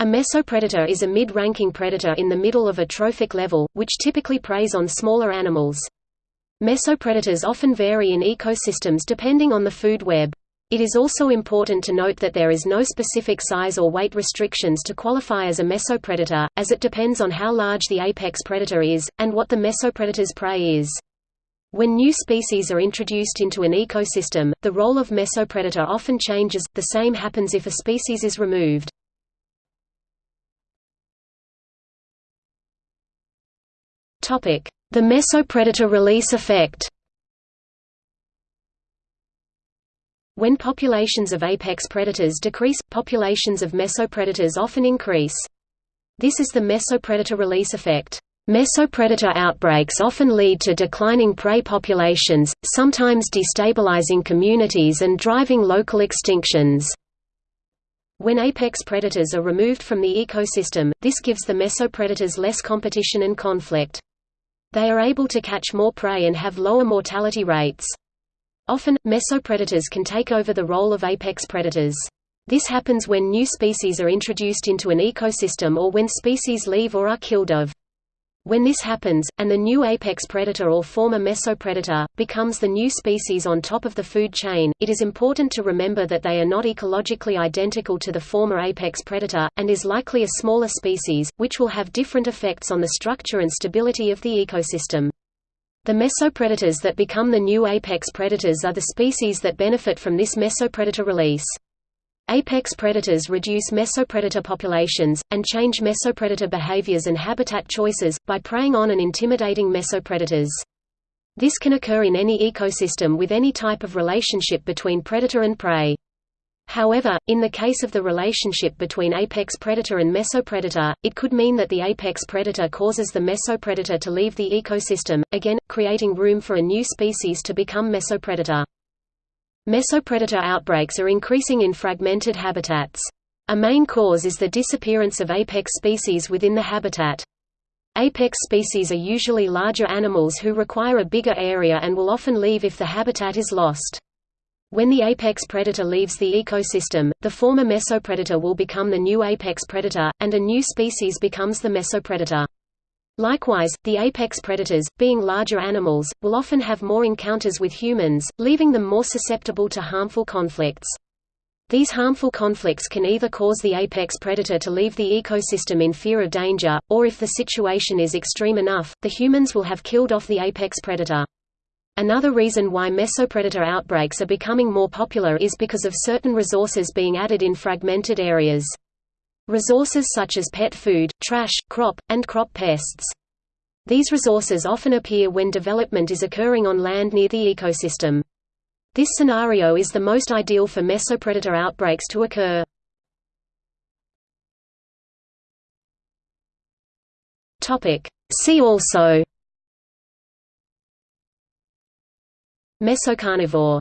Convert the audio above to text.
A mesopredator is a mid-ranking predator in the middle of a trophic level, which typically preys on smaller animals. Mesopredators often vary in ecosystems depending on the food web. It is also important to note that there is no specific size or weight restrictions to qualify as a mesopredator, as it depends on how large the apex predator is, and what the mesopredator's prey is. When new species are introduced into an ecosystem, the role of mesopredator often changes, the same happens if a species is removed. The mesopredator release effect When populations of apex predators decrease, populations of mesopredators often increase. This is the mesopredator release effect. Mesopredator outbreaks often lead to declining prey populations, sometimes destabilizing communities and driving local extinctions. When apex predators are removed from the ecosystem, this gives the mesopredators less competition and conflict. They are able to catch more prey and have lower mortality rates. Often, mesopredators can take over the role of apex predators. This happens when new species are introduced into an ecosystem or when species leave or are killed of. When this happens, and the new apex predator or former mesopredator, becomes the new species on top of the food chain, it is important to remember that they are not ecologically identical to the former apex predator, and is likely a smaller species, which will have different effects on the structure and stability of the ecosystem. The mesopredators that become the new apex predators are the species that benefit from this mesopredator release. Apex predators reduce mesopredator populations, and change mesopredator behaviors and habitat choices, by preying on and intimidating mesopredators. This can occur in any ecosystem with any type of relationship between predator and prey. However, in the case of the relationship between apex predator and mesopredator, it could mean that the apex predator causes the mesopredator to leave the ecosystem, again, creating room for a new species to become mesopredator. Mesopredator outbreaks are increasing in fragmented habitats. A main cause is the disappearance of apex species within the habitat. Apex species are usually larger animals who require a bigger area and will often leave if the habitat is lost. When the apex predator leaves the ecosystem, the former mesopredator will become the new apex predator, and a new species becomes the mesopredator. Likewise, the apex predators, being larger animals, will often have more encounters with humans, leaving them more susceptible to harmful conflicts. These harmful conflicts can either cause the apex predator to leave the ecosystem in fear of danger, or if the situation is extreme enough, the humans will have killed off the apex predator. Another reason why mesopredator outbreaks are becoming more popular is because of certain resources being added in fragmented areas. Resources such as pet food, trash, crop, and crop pests. These resources often appear when development is occurring on land near the ecosystem. This scenario is the most ideal for mesopredator outbreaks to occur. See also Mesocarnivore